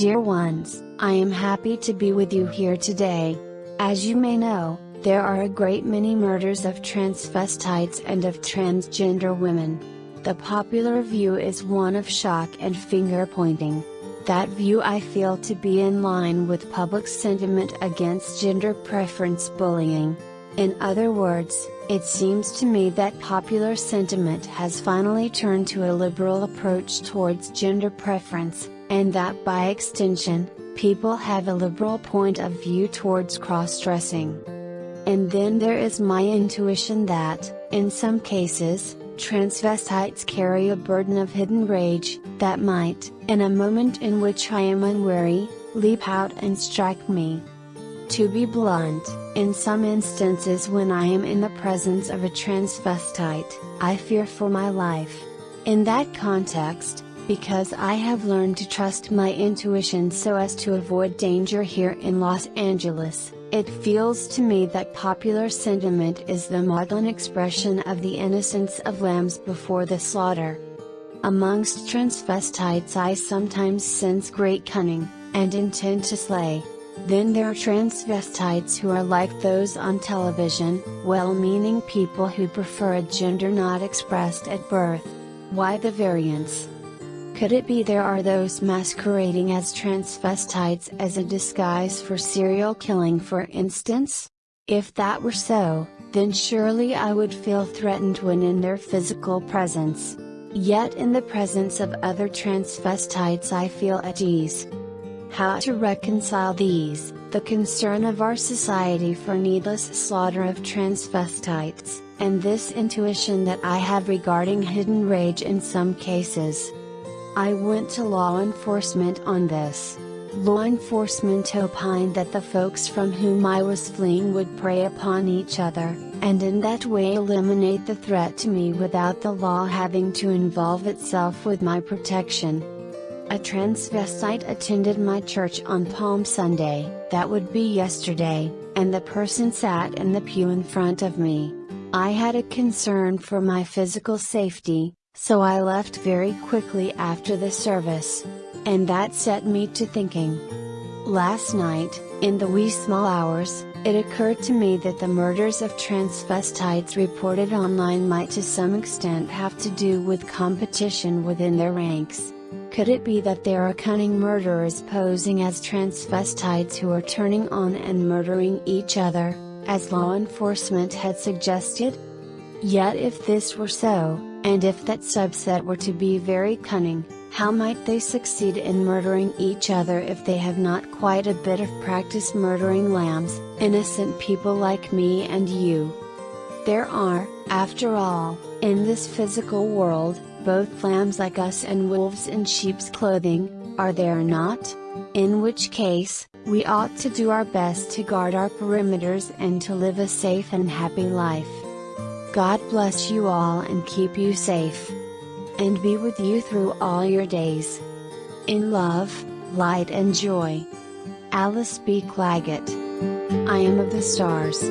Dear ones, I am happy to be with you here today. As you may know, there are a great many murders of transvestites and of transgender women. The popular view is one of shock and finger pointing. That view I feel to be in line with public sentiment against gender preference bullying. In other words, it seems to me that popular sentiment has finally turned to a liberal approach towards gender preference, and that by extension, people have a liberal point of view towards cross-dressing. And then there is my intuition that, in some cases, transvestites carry a burden of hidden rage, that might, in a moment in which I am unwary, leap out and strike me. To be blunt, in some instances when I am in the presence of a transvestite, I fear for my life. In that context, because I have learned to trust my intuition so as to avoid danger here in Los Angeles, it feels to me that popular sentiment is the maudlin expression of the innocence of lambs before the slaughter. Amongst transvestites I sometimes sense great cunning, and intend to slay. Then there are transvestites who are like those on television, well-meaning people who prefer a gender not expressed at birth. Why the variance? Could it be there are those masquerading as transvestites as a disguise for serial killing for instance? If that were so, then surely I would feel threatened when in their physical presence. Yet in the presence of other transvestites I feel at ease. How to reconcile these, the concern of our society for needless slaughter of transvestites, and this intuition that I have regarding hidden rage in some cases. I went to law enforcement on this. Law enforcement opined that the folks from whom I was fleeing would prey upon each other, and in that way eliminate the threat to me without the law having to involve itself with my protection. A transvestite attended my church on Palm Sunday, that would be yesterday, and the person sat in the pew in front of me. I had a concern for my physical safety, so I left very quickly after the service. And that set me to thinking. Last night, in the wee small hours, it occurred to me that the murders of transvestites reported online might to some extent have to do with competition within their ranks. Could it be that there are cunning murderers posing as transvestites who are turning on and murdering each other, as law enforcement had suggested? Yet if this were so, and if that subset were to be very cunning, how might they succeed in murdering each other if they have not quite a bit of practice murdering lambs, innocent people like me and you? There are, after all, in this physical world, both lambs like us and wolves in sheep's clothing, are there not? In which case, we ought to do our best to guard our perimeters and to live a safe and happy life. God bless you all and keep you safe. And be with you through all your days. In love, light and joy. Alice B. Clagett. I am of the stars.